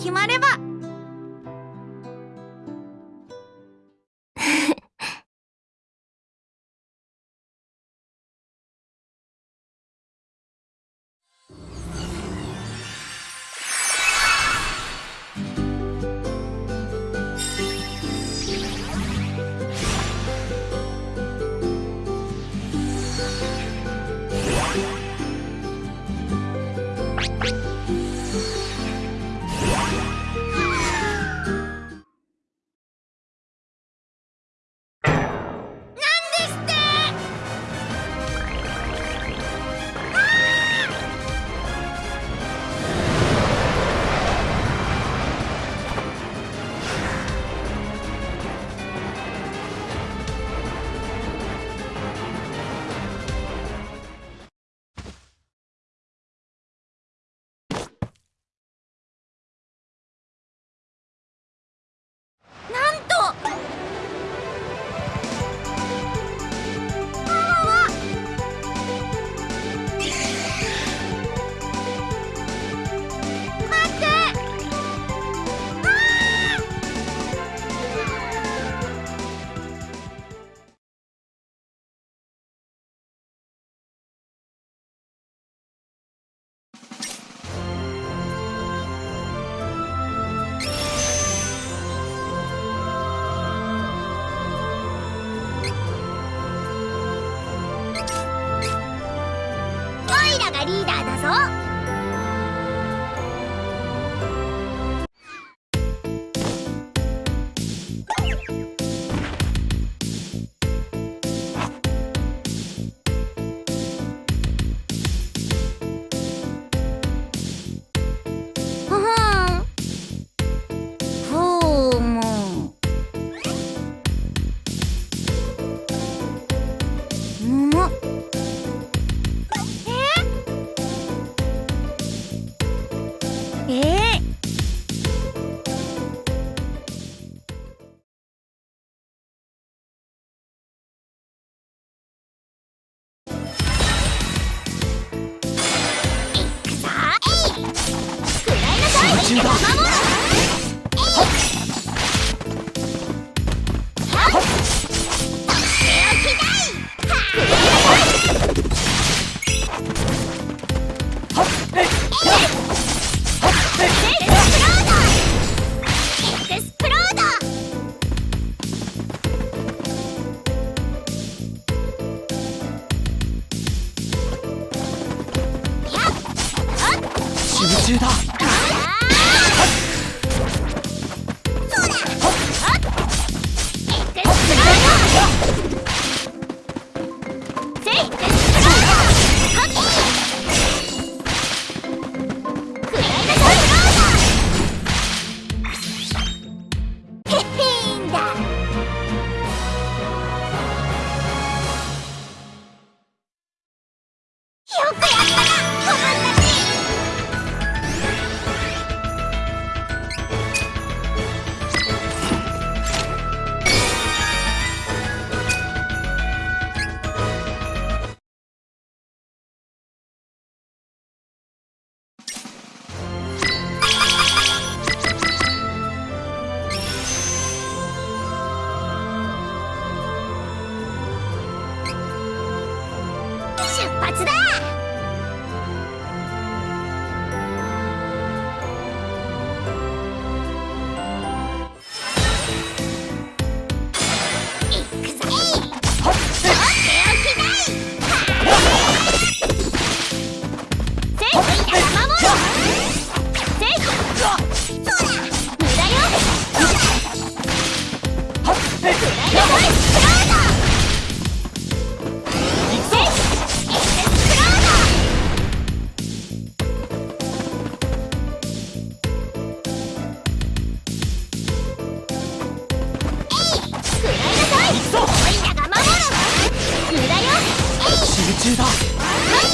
決まればイラがリーダーだぞ。最大中だ。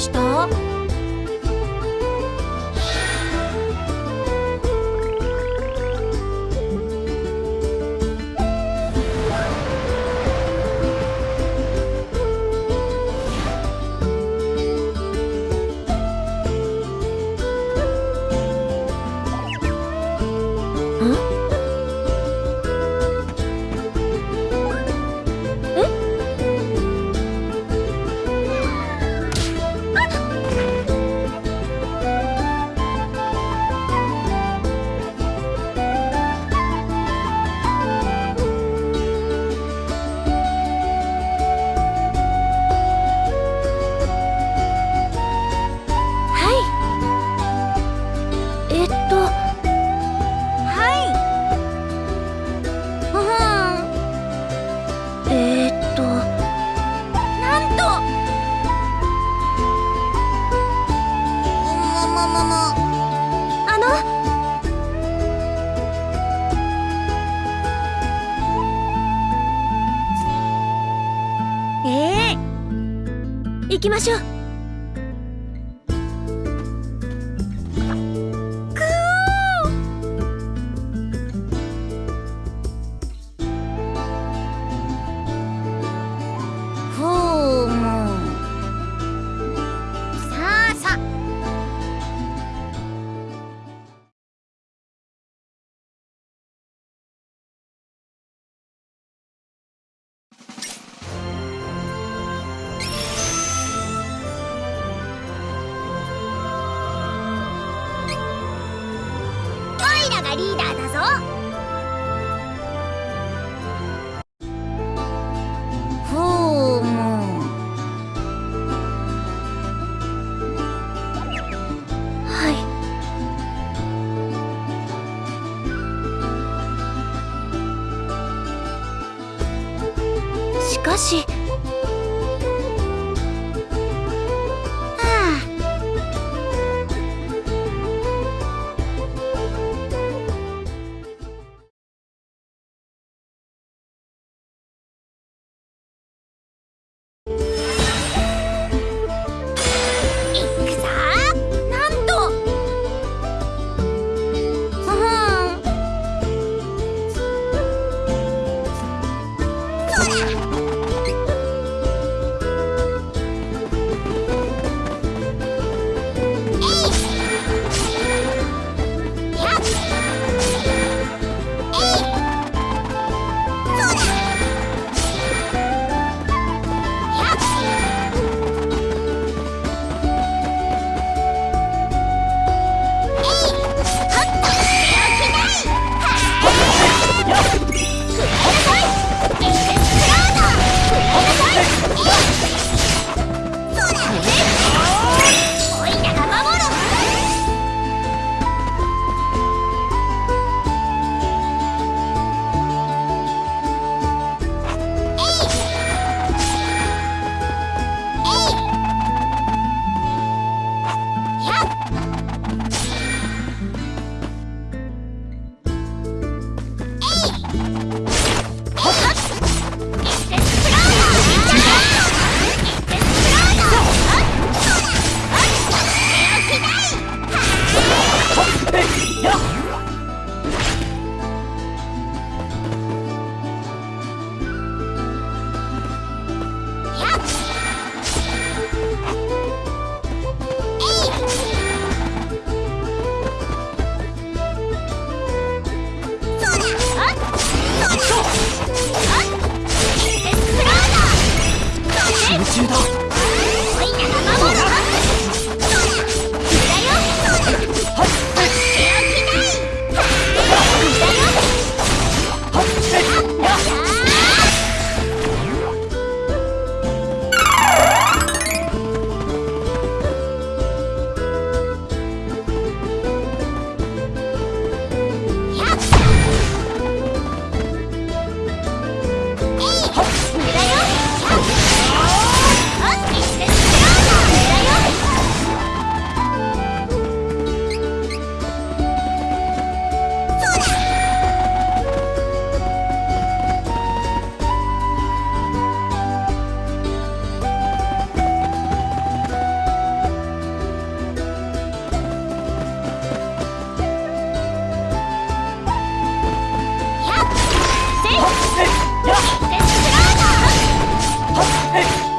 しました？きましょう。しかし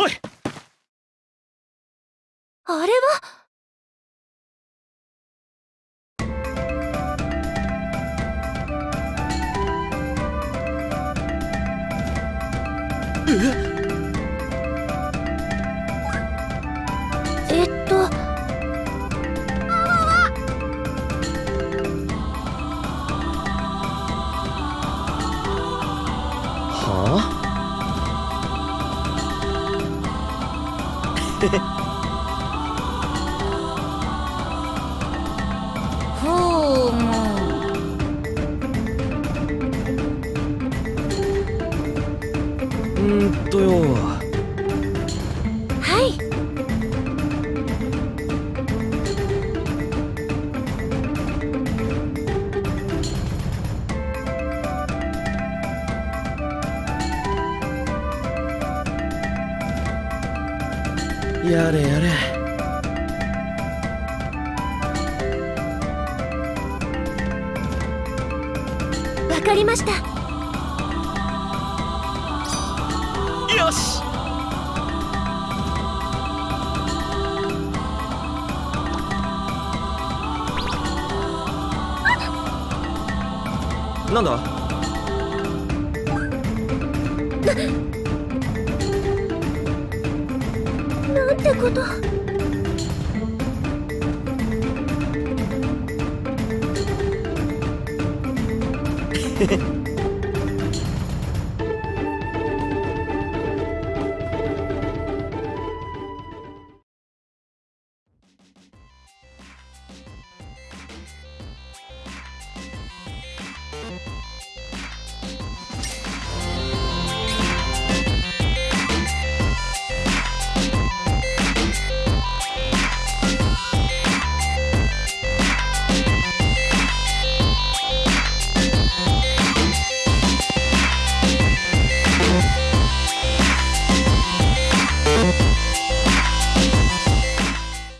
おい。あれはとよ。はい。やれやれ。わかりましたよし。なんだ？なんてこと？へ へ